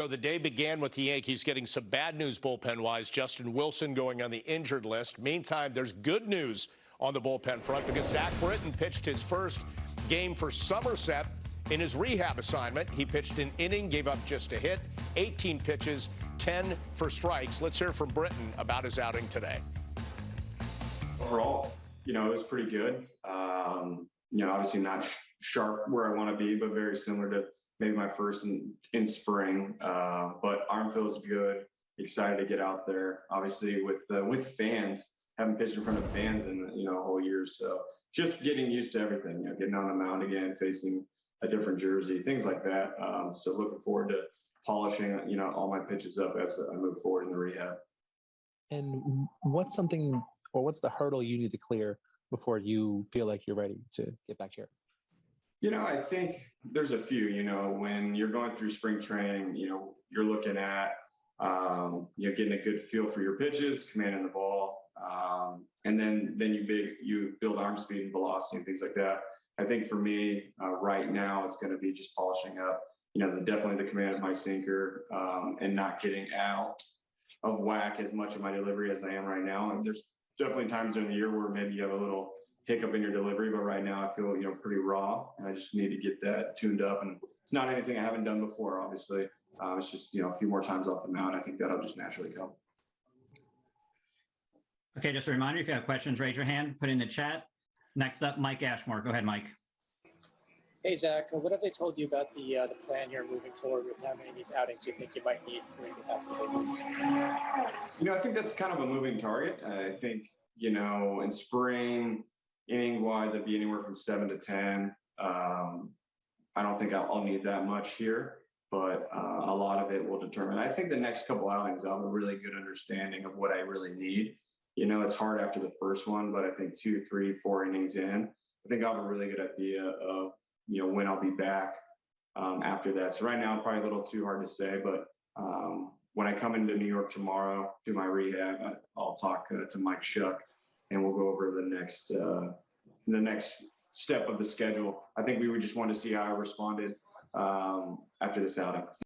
So the day began with the Yankees getting some bad news bullpen wise. Justin Wilson going on the injured list. Meantime, there's good news on the bullpen front because Zach Britton pitched his first game for Somerset in his rehab assignment. He pitched an inning, gave up just a hit, 18 pitches, 10 for strikes. Let's hear from Britton about his outing today. overall, you know, it was pretty good. Um, you know, obviously not sh- sharp where I want to be, but very similar to maybe my first in, in spring. Uh, but arm feels good. Excited to get out there. Obviously, with uh, with fans, haven't pitched in front of fans in you know a whole year, so just getting used to everything. You know, getting on the mound again, facing a different jersey, things like that. Um, so looking forward to polishing you know all my pitches up as I move forward in the rehab. And what's something or what's the hurdle you need to clear before you feel like you're ready to get back here? You know, I think there's a few, you know, when you're going through spring training, you know, you're looking at, um, you know, getting a good feel for your pitches, commanding the ball. Um, and then, then you big, you build arm speed and velocity and things like that. I think for me, uh, right now, it's going to be just polishing up, you know, the, definitely the command of my sinker, um, and not getting out of whack as much of my delivery as I am right now. And there's definitely times in the year where maybe you have a little hiccup in your delivery, but right now I feel, you know, pretty raw and I just need to get that tuned up. And it's not anything I haven't done before, obviously. Uh, it's just, you know, a few more times off the mound. I think that'll just naturally come. Okay, just a reminder, if you have questions, raise your hand, put it in the chat. Next up, Mike Ashmore. Go ahead, Mike. Hey Zach, uh, what have they told you about the uh, the plan you're moving forward with? How many of these outings do you think you might need for you to get to the big leagues? You know, I think that's kind of a moving target. I think, you know, in spring, inning I'd be anywhere from seven to 10. Um, I don't think I'll, I'll need that much here, but uh, a lot of it will determine. I think the next couple outings, I'll have a really good understanding of what I really need. You know, it's hard after the first one, but I think two, three, four innings in, I think I'll have a really good idea of, you know, when I'll be back um, after that. So right now, probably a little too hard to say, but um, when I come into New York tomorrow, do my rehab, I'll talk uh, to Mike Shuck and we'll go over the next, uh, the next step of the schedule. I think we would just want to see how I responded um, after this outing.